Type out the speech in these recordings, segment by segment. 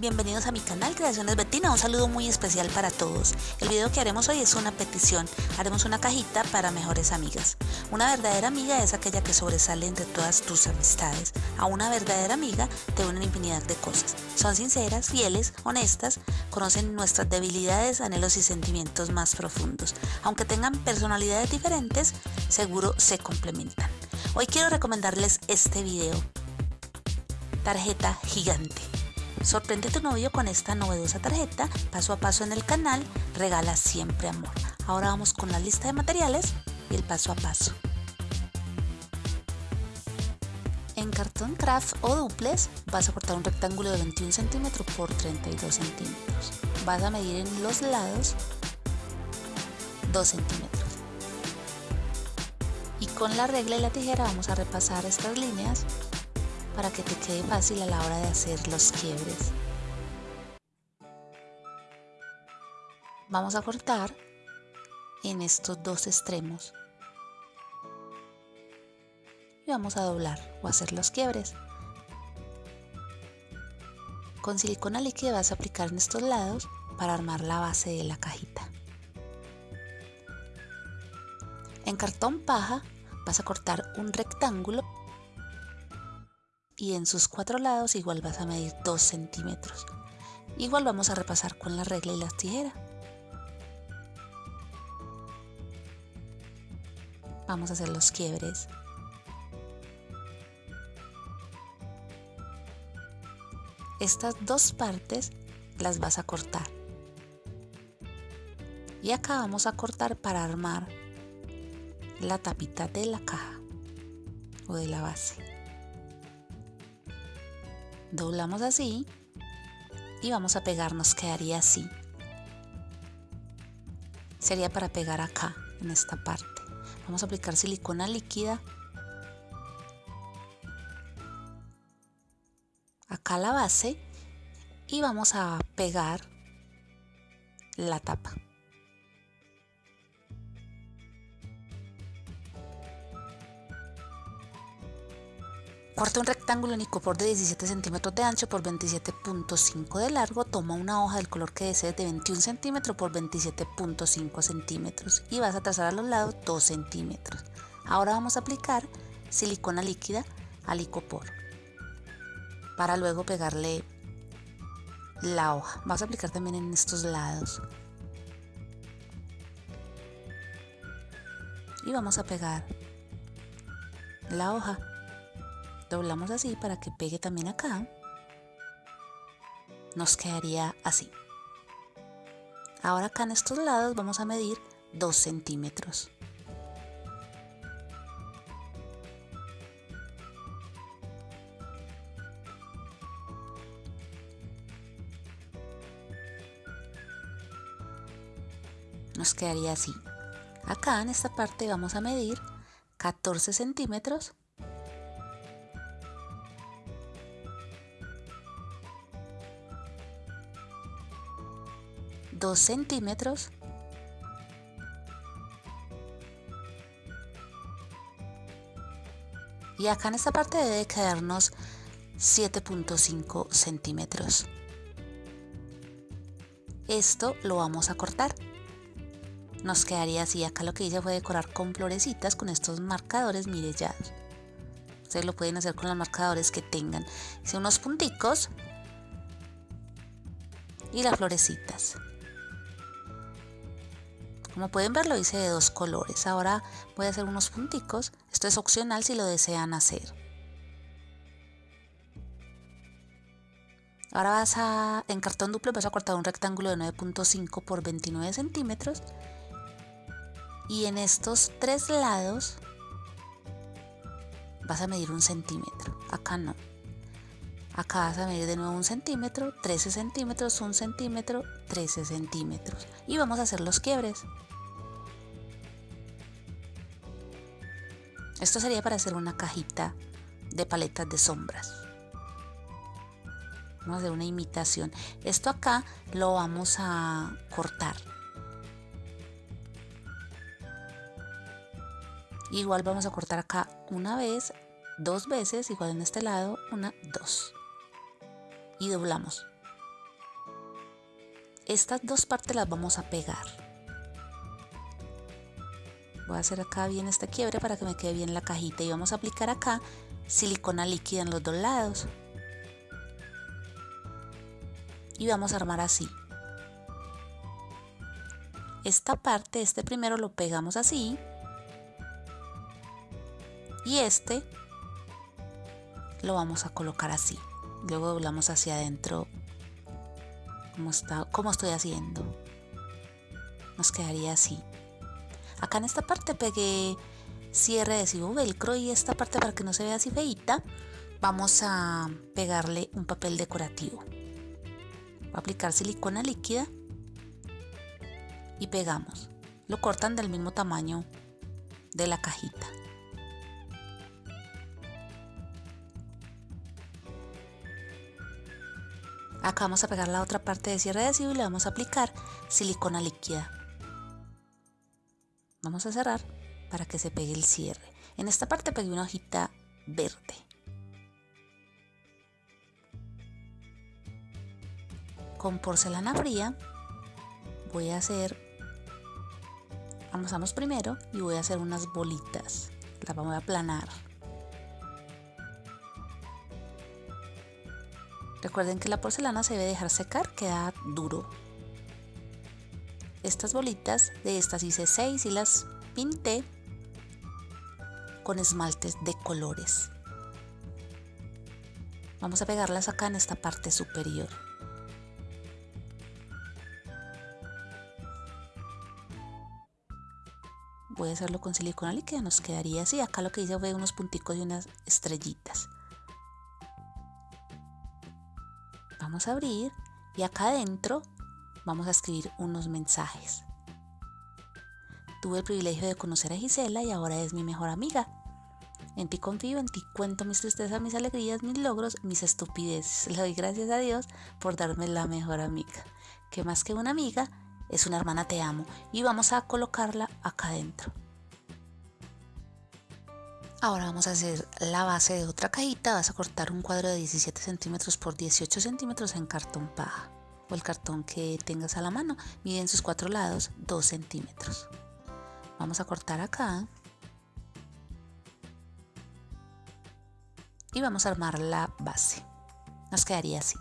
Bienvenidos a mi canal Creaciones Betina, un saludo muy especial para todos. El video que haremos hoy es una petición, haremos una cajita para mejores amigas. Una verdadera amiga es aquella que sobresale entre todas tus amistades. A una verdadera amiga te unen infinidad de cosas. Son sinceras, fieles, honestas, conocen nuestras debilidades, anhelos y sentimientos más profundos. Aunque tengan personalidades diferentes, seguro se complementan. Hoy quiero recomendarles este video. Tarjeta gigante. Sorprende a tu novio con esta novedosa tarjeta, paso a paso en el canal, regala siempre amor. Ahora vamos con la lista de materiales y el paso a paso. En cartón craft o duples vas a cortar un rectángulo de 21 centímetros por 32 centímetros. Vas a medir en los lados 2 centímetros. Y con la regla y la tijera vamos a repasar estas líneas para que te quede fácil a la hora de hacer los quiebres. Vamos a cortar en estos dos extremos y vamos a doblar o hacer los quiebres. Con silicona líquida vas a aplicar en estos lados para armar la base de la cajita. En cartón paja vas a cortar un rectángulo y en sus cuatro lados igual vas a medir 2 centímetros. Igual vamos a repasar con la regla y las tijeras. Vamos a hacer los quiebres. Estas dos partes las vas a cortar. Y acá vamos a cortar para armar la tapita de la caja o de la base doblamos así y vamos a pegar, nos quedaría así. Sería para pegar acá, en esta parte. Vamos a aplicar silicona líquida. Acá la base y vamos a pegar la tapa. Corta un rectángulo en icopor de 17 centímetros de ancho por 27.5 de largo. Toma una hoja del color que desees de 21 centímetros por 27.5 centímetros y vas a trazar a los lados 2 centímetros. Ahora vamos a aplicar silicona líquida al icopor para luego pegarle la hoja. Vas a aplicar también en estos lados. Y vamos a pegar la hoja doblamos así para que pegue también acá nos quedaría así. Ahora acá en estos lados vamos a medir 2 centímetros. Nos quedaría así. Acá en esta parte vamos a medir 14 centímetros 2 centímetros. Y acá en esta parte debe quedarnos 7.5 centímetros. Esto lo vamos a cortar. Nos quedaría así. Acá lo que hice fue decorar con florecitas con estos marcadores. Mirellados ustedes lo pueden hacer con los marcadores que tengan. Hice unos punticos y las florecitas como pueden ver lo hice de dos colores. Ahora voy a hacer unos punticos. Esto es opcional si lo desean hacer. Ahora vas a, en cartón duplo vas a cortar un rectángulo de 9.5 por 29 centímetros. Y en estos tres lados vas a medir un centímetro. Acá no. Acá vas a medir de nuevo un centímetro, 13 centímetros, un centímetro, 13 centímetros. Y vamos a hacer los quiebres. Esto sería para hacer una cajita de paletas de sombras. Vamos a hacer una imitación. Esto acá lo vamos a cortar. Igual vamos a cortar acá una vez, dos veces, igual en este lado, una, dos y doblamos Estas dos partes las vamos a pegar. Voy a hacer acá bien este quiebre para que me quede bien la cajita y vamos a aplicar acá silicona líquida en los dos lados. Y vamos a armar así. Esta parte, este primero lo pegamos así. Y este lo vamos a colocar así. Luego doblamos hacia adentro como, está, como estoy haciendo. Nos quedaría así. Acá en esta parte pegué cierre adhesivo velcro y esta parte para que no se vea así feita vamos a pegarle un papel decorativo. Voy a aplicar silicona líquida y pegamos. Lo cortan del mismo tamaño de la cajita. Acá vamos a pegar la otra parte de cierre adhesivo y le vamos a aplicar silicona líquida. Vamos a cerrar para que se pegue el cierre. En esta parte pegué una hojita verde. Con porcelana fría voy a hacer, amasamos primero y voy a hacer unas bolitas. Las vamos a aplanar. Recuerden que la porcelana se debe dejar secar, queda duro. Estas bolitas, de estas hice 6 y las pinté con esmaltes de colores. Vamos a pegarlas acá en esta parte superior. Voy a hacerlo con silicona líquida, nos quedaría así. Acá lo que hice fue unos punticos y unas estrellitas. Vamos a abrir y acá adentro vamos a escribir unos mensajes. Tuve el privilegio de conocer a Gisela y ahora es mi mejor amiga. En ti confío, en ti cuento mis tristezas, mis alegrías, mis logros, mis estupideces. Le doy gracias a Dios por darme la mejor amiga. Que más que una amiga, es una hermana te amo. Y vamos a colocarla acá adentro. Ahora vamos a hacer la base de otra cajita. Vas a cortar un cuadro de 17 centímetros por 18 centímetros en cartón paja o el cartón que tengas a la mano. Mide en sus cuatro lados 2 centímetros. Vamos a cortar acá. Y vamos a armar la base. Nos quedaría así.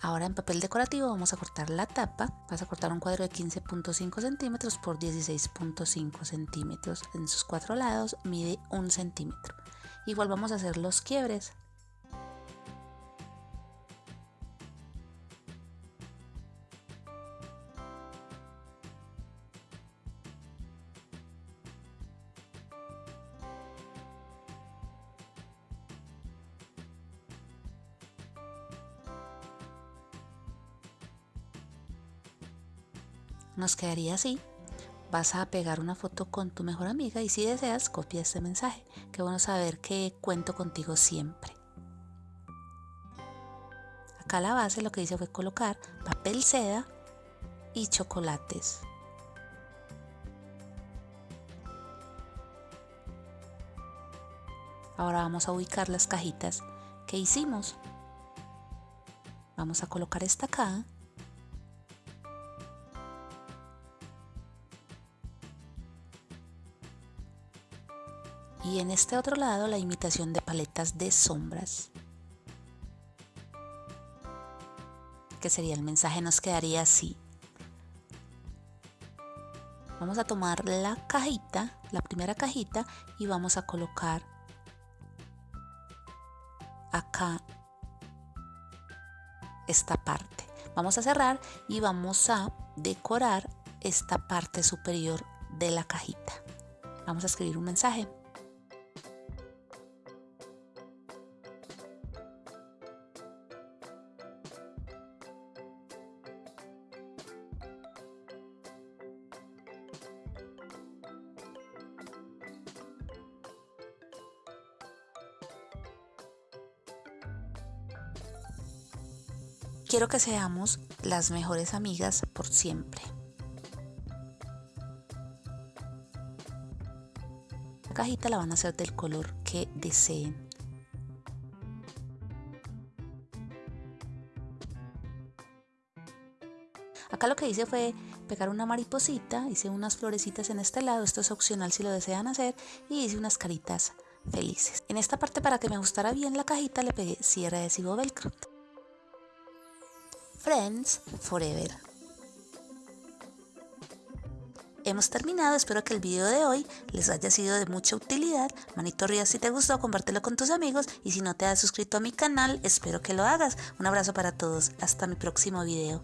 Ahora en papel decorativo vamos a cortar la tapa. Vas a cortar un cuadro de 15.5 centímetros por 16.5 centímetros. En sus cuatro lados mide un centímetro. Igual vamos a hacer los quiebres nos quedaría así. Vas a pegar una foto con tu mejor amiga y si deseas copia este mensaje. Qué bueno saber que cuento contigo siempre. Acá la base lo que hice fue colocar papel seda y chocolates. Ahora vamos a ubicar las cajitas que hicimos. Vamos a colocar esta acá y en este otro lado la imitación de paletas de sombras que sería el mensaje nos quedaría así. Vamos a tomar la cajita la primera cajita y vamos a colocar acá esta parte. Vamos a cerrar y vamos a decorar esta parte superior de la cajita. Vamos a escribir un mensaje Quiero que seamos las mejores amigas por siempre. La cajita la van a hacer del color que deseen. Acá lo que hice fue pegar una mariposita, hice unas florecitas en este lado, esto es opcional si lo desean hacer, y hice unas caritas felices. En esta parte para que me gustara bien la cajita le pegué cierre adhesivo velcro. Friends Forever. Hemos terminado, espero que el video de hoy les haya sido de mucha utilidad. Manito arriba si te gustó, compártelo con tus amigos y si no te has suscrito a mi canal, espero que lo hagas. Un abrazo para todos, hasta mi próximo video.